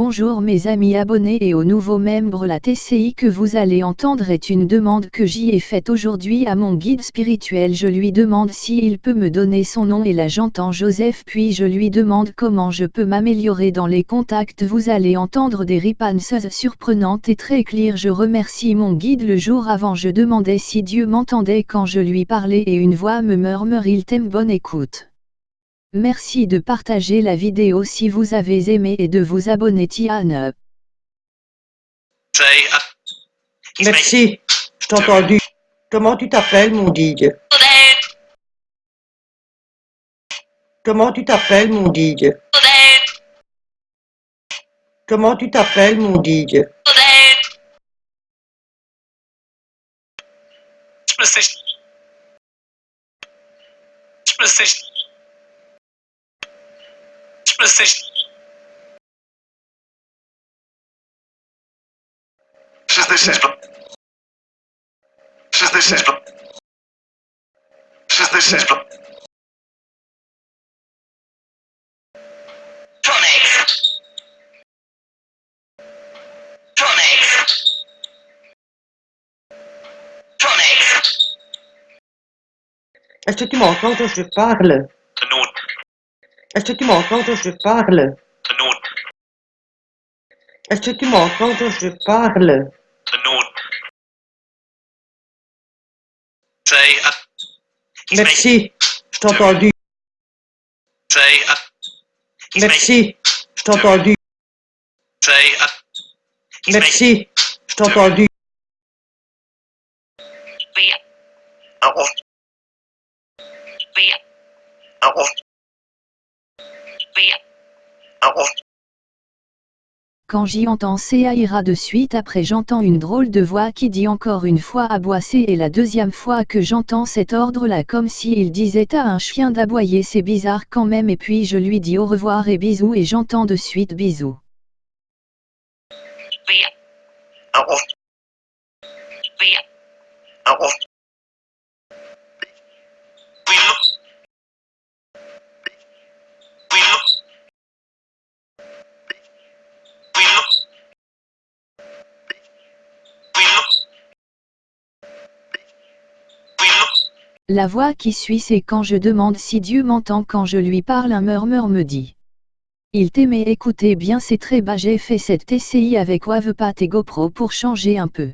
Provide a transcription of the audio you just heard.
Bonjour mes amis abonnés et aux nouveaux membres la TCI que vous allez entendre est une demande que j'y ai faite aujourd'hui à mon guide spirituel. Je lui demande si il peut me donner son nom et là j'entends Joseph puis je lui demande comment je peux m'améliorer dans les contacts. Vous allez entendre des ripances surprenantes et très claires. Je remercie mon guide. Le jour avant je demandais si Dieu m'entendait quand je lui parlais et une voix me murmure il t'aime. Bonne écoute. Merci de partager la vidéo si vous avez aimé et de vous abonner Tiane. Merci, je t'ai entendu. Comment tu t'appelles, mon Comment tu t'appelles, mon Comment tu t'appelles, mon Je me sais. Je me sais. PlayStation. Szesnaście. Szesnaście. Szesnaście. Tronics. Tronics. Tronics. Est-ce que tu m'entends quand je parle Est-ce que tu m'entends quand je parle. Est-ce que tu m'entends quand je parle. Merci, je t'ai entendu. Merci, je t'ai entendu. Merci, je t'ai entendu. Quand j'y entends ça ira de suite après j'entends une drôle de voix qui dit encore une fois aboisser et la deuxième fois que j'entends cet ordre là comme si il disait à un chien d'aboyer c'est bizarre quand même. Et puis je lui dis au revoir et bisous et j'entends de suite bisous. La voix qui suit c'est quand je demande si Dieu m'entend quand je lui parle un murmure me dit. Il t'aimait écoutez bien c'est très bas j'ai fait cette TCI avec Wavepat et GoPro pour changer un peu.